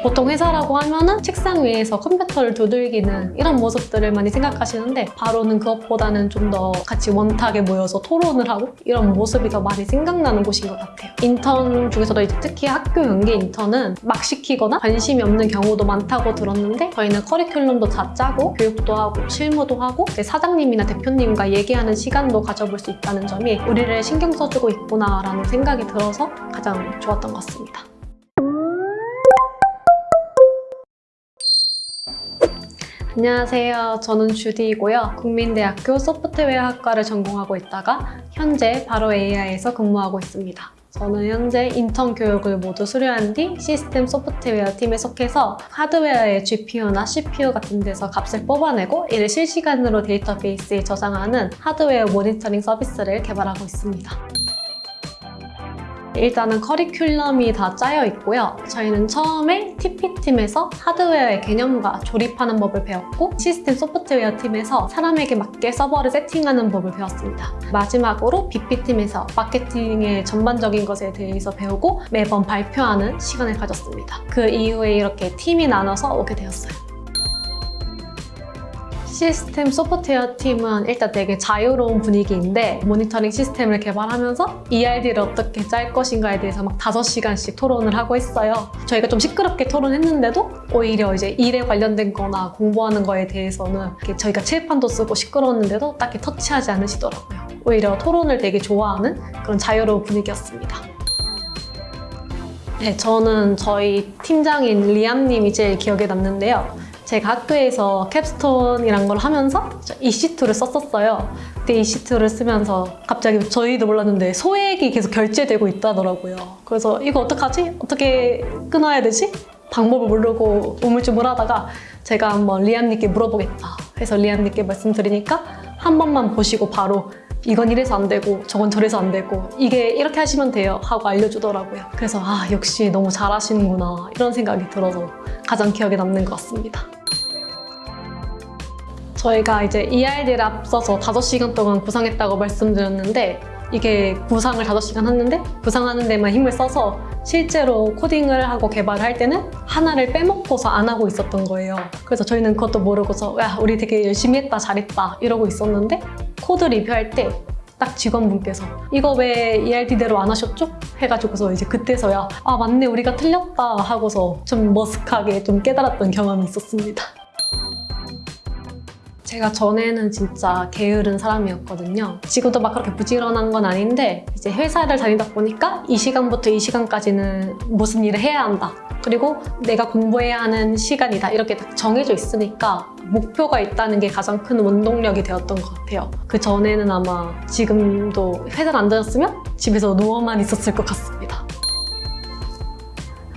보통 회사라고 하면은 책상 위에서 컴퓨터를 두들기는 이런 모습들을 많이 생각하시는데 바로는 그것보다는 좀 더 같이 원탁에 모여서 토론을 하고 이런 모습이 더 많이 생각나는 곳인 것 같아요. 인턴 중에서도 이제 특히 학교 연계 인턴은 막 시키거나 관심이 없는 경우도 많다고 들었는데 저희는 커리큘럼도 다 짜고 교육도 하고 실무도 하고 사장님이나 대표님과 얘기하는 시간도 가져볼 수 있다는 점이 우리를 신경 써주고 있구나라는 생각이 들어서 가장 좋았던 것 같습니다. 안녕하세요. 저는 주디이고요. 국민대학교 소프트웨어학과를 전공하고 있다가 현재 바로 AI에서 근무하고 있습니다. 저는 현재 인턴 교육을 모두 수료한 뒤 시스템 소프트웨어 팀에 속해서 하드웨어의 GPU나 CPU 같은 데서 값을 뽑아내고 이를 실시간으로 데이터베이스에 저장하는 하드웨어 모니터링 서비스를 개발하고 있습니다. 일단은 커리큘럼이 다 짜여 있고요. 저희는 처음에 TP팀에서 하드웨어의 개념과 조립하는 법을 배웠고 시스템 소프트웨어 팀에서 사람에게 맞게 서버를 세팅하는 법을 배웠습니다. 마지막으로 BP팀에서 마케팅의 전반적인 것에 대해서 배우고 매번 발표하는 시간을 가졌습니다. 그 이후에 이렇게 팀이 나눠서 오게 되었어요. 시스템 소프트웨어 팀은 일단 되게 자유로운 분위기인데 모니터링 시스템을 개발하면서 ERD를 어떻게 짤 것인가에 대해서 막 5시간씩 토론을 하고 있어요. 저희가 좀 시끄럽게 토론했는데도 오히려 이제 일에 관련된 거나 공부하는 거에 대해서는 저희가 칠판도 쓰고 시끄러웠는데도 딱히 터치하지 않으시더라고요. 오히려 토론을 되게 좋아하는 그런 자유로운 분위기였습니다. 네, 저는 저희 팀장인 리암님이 제일 기억에 남는데요. 제가 학교에서 캡스톤이란 걸 하면서 EC2를 썼었어요. 그때 EC2를 쓰면서 갑자기 저희도 몰랐는데 소액이 계속 결제되고 있다더라고요. 그래서 이거 어떡하지? 어떻게 끊어야 되지? 방법을 모르고 우물쭈물하다가 제가 한번 리암님께 물어보겠다 해서 리암님께 말씀드리니까 한 번만 보시고 바로 이건 이래서 안 되고 저건 저래서 안 되고 이게 이렇게 하시면 돼요 하고 알려주더라고요. 그래서 아 역시 너무 잘하시는구나 이런 생각이 들어서 가장 기억에 남는 것 같습니다. 저희가 이제 ERD를 앞서서 5시간 동안 구상했다고 말씀드렸는데 이게 구상을 5시간 했는데 구상하는 데만 힘을 써서 실제로 코딩을 하고 개발을 할 때는 하나를 빼먹고서 안 하고 있었던 거예요. 그래서 저희는 그것도 모르고서 야 우리 되게 열심히 했다 잘했다 이러고 있었는데 코드 리뷰할 때 딱 직원분께서 이거 왜 ERD대로 안 하셨죠? 해가지고서 이제 그때서야 아 맞네 우리가 틀렸다 하고서 좀 머쓱하게 좀 깨달았던 경험이 있었습니다. 제가 전에는 진짜 게으른 사람이었거든요. 지금도 막 그렇게 부지런한 건 아닌데 이제 회사를 다니다 보니까 이 시간부터 이 시간까지는 무슨 일을 해야 한다. 그리고 내가 공부해야 하는 시간이다. 이렇게 딱 정해져 있으니까 목표가 있다는 게 가장 큰 원동력이 되었던 것 같아요. 그 전에는 아마 지금도 회사를 안 다녔으면 집에서 누워만 있었을 것 같습니다.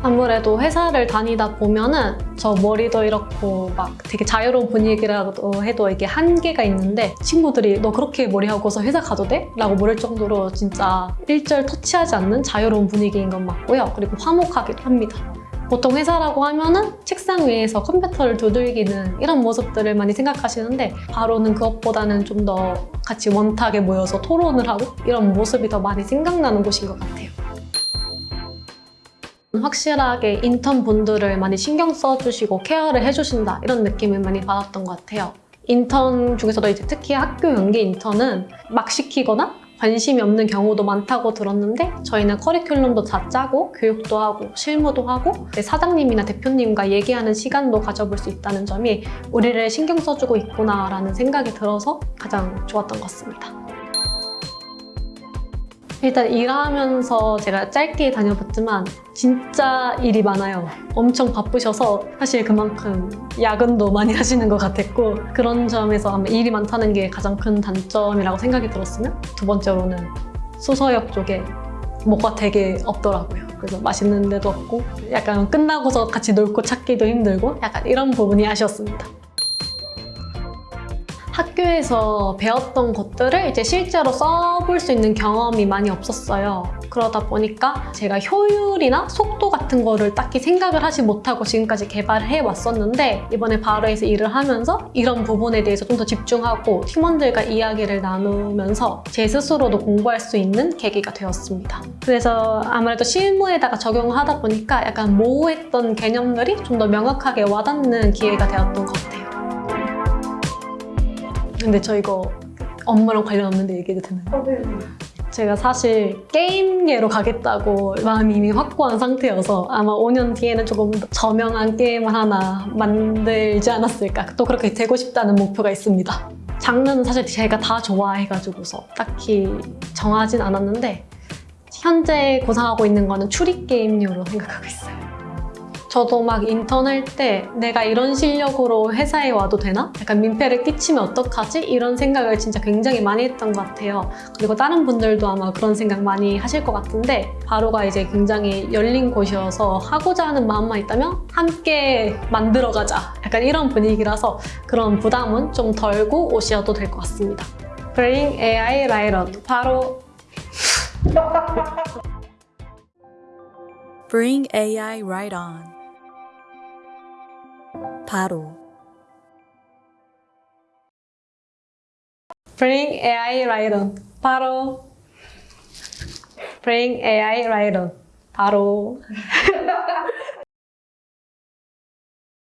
아무래도 회사를 다니다 보면은 저 머리도 이렇고 막 되게 자유로운 분위기라고 해도 이게 한계가 있는데 친구들이 너 그렇게 머리하고서 회사 가도 돼? 라고 물을 정도로 진짜 일절 터치하지 않는 자유로운 분위기인 건 맞고요. 그리고 화목하기도 합니다. 보통 회사라고 하면은 책상 위에서 컴퓨터를 두들기는 이런 모습들을 많이 생각하시는데 바로는 그것보다는 좀 더 같이 원탁에 모여서 토론을 하고 이런 모습이 더 많이 생각나는 곳인 것 같아요. 확실하게 인턴 분들을 많이 신경 써주시고 케어를 해주신다 이런 느낌을 많이 받았던 것 같아요. 인턴 중에서도 이제 특히 학교 연계 인턴은 막 시키거나 관심이 없는 경우도 많다고 들었는데 저희는 커리큘럼도 다 짜고 교육도 하고 실무도 하고 사장님이나 대표님과 얘기하는 시간도 가져볼 수 있다는 점이 우리를 신경 써주고 있구나 라는 생각이 들어서 가장 좋았던 것 같습니다. 일단 일하면서 제가 짧게 다녀봤지만 진짜 일이 많아요. 엄청 바쁘셔서 사실 그만큼 야근도 많이 하시는 것 같았고 그런 점에서 아마 일이 많다는 게 가장 큰 단점이라고 생각이 들었으면 두 번째로는 수서역 쪽에 뭐가 되게 없더라고요. 그래서 맛있는 데도 없고 약간 끝나고서 같이 놀고 찾기도 힘들고 약간 이런 부분이 아쉬웠습니다. 학교 학교에서 배웠던 것들을 이제 실제로 써볼 수 있는 경험이 많이 없었어요. 그러다 보니까 제가 효율이나 속도 같은 거를 딱히 생각을 하지 못하고 지금까지 개발을 해왔었는데 이번에 바로에서 일을 하면서 이런 부분에 대해서 좀 더 집중하고 팀원들과 이야기를 나누면서 제 스스로도 공부할 수 있는 계기가 되었습니다. 그래서 아무래도 실무에다가 적용을 하다 보니까 약간 모호했던 개념들이 좀 더 명확하게 와닿는 기회가 되었던 것 같아요. 근데 저 이거 업무랑 관련 없는데 얘기해도 되나요? 제가 사실 게임계로 가겠다고 마음이 이미 확고한 상태여서 아마 5년 뒤에는 조금 더 저명한 게임을 하나 만들지 않았을까. 또 그렇게 되고 싶다는 목표가 있습니다. 장르는 사실 제가 다 좋아해가지고서 딱히 정하진 않았는데 현재 구상하고 있는 거는 추리 게임류로 생각하고 있어요 저도 막 인턴 할 때 내가 이런 실력으로 회사에 와도 되나? 약간 민폐를 끼치면 어떡하지? 이런 생각을 진짜 굉장히 많이 했던 것 같아요. 그리고 다른 분들도 아마 그런 생각 많이 하실 것 같은데 바로가 이제 굉장히 열린 곳이어서 하고자 하는 마음만 있다면 함께 만들어가자. 약간 이런 분위기라서 그런 부담은 좀 덜고 오셔도 될 것 같습니다. Bring AI Right On 바로 Bring AI right on. 바로 Bring AI On 바로 Bring AI On 바로